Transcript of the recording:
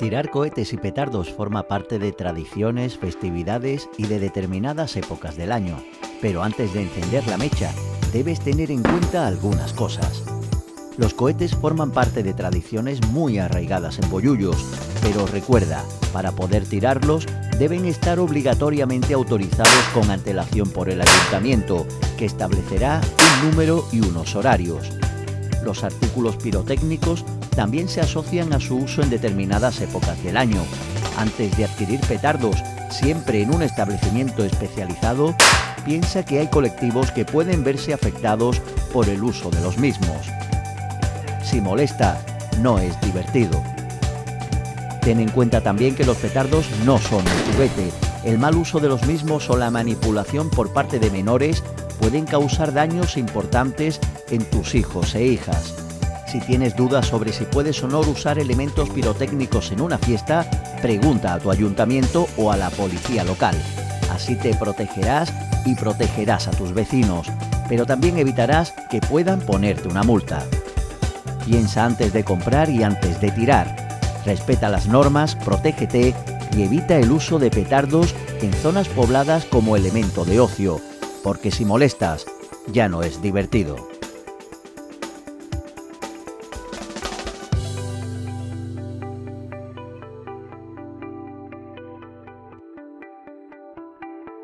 Tirar cohetes y petardos forma parte de tradiciones, festividades y de determinadas épocas del año. Pero antes de encender la mecha, debes tener en cuenta algunas cosas. Los cohetes forman parte de tradiciones muy arraigadas en Boyullos, pero recuerda, para poder tirarlos deben estar obligatoriamente autorizados con antelación por el ayuntamiento, que establecerá un número y unos horarios. Los artículos pirotécnicos también se asocian a su uso en determinadas épocas del año. Antes de adquirir petardos, siempre en un establecimiento especializado, piensa que hay colectivos que pueden verse afectados por el uso de los mismos. Si molesta, no es divertido. Ten en cuenta también que los petardos no son un juguete. El mal uso de los mismos o la manipulación por parte de menores pueden causar daños importantes en tus hijos e hijas. Si tienes dudas sobre si puedes o no usar elementos pirotécnicos en una fiesta, pregunta a tu ayuntamiento o a la policía local. Así te protegerás y protegerás a tus vecinos, pero también evitarás que puedan ponerte una multa. Piensa antes de comprar y antes de tirar. Respeta las normas, protégete y evita el uso de petardos en zonas pobladas como elemento de ocio, porque si molestas, ya no es divertido.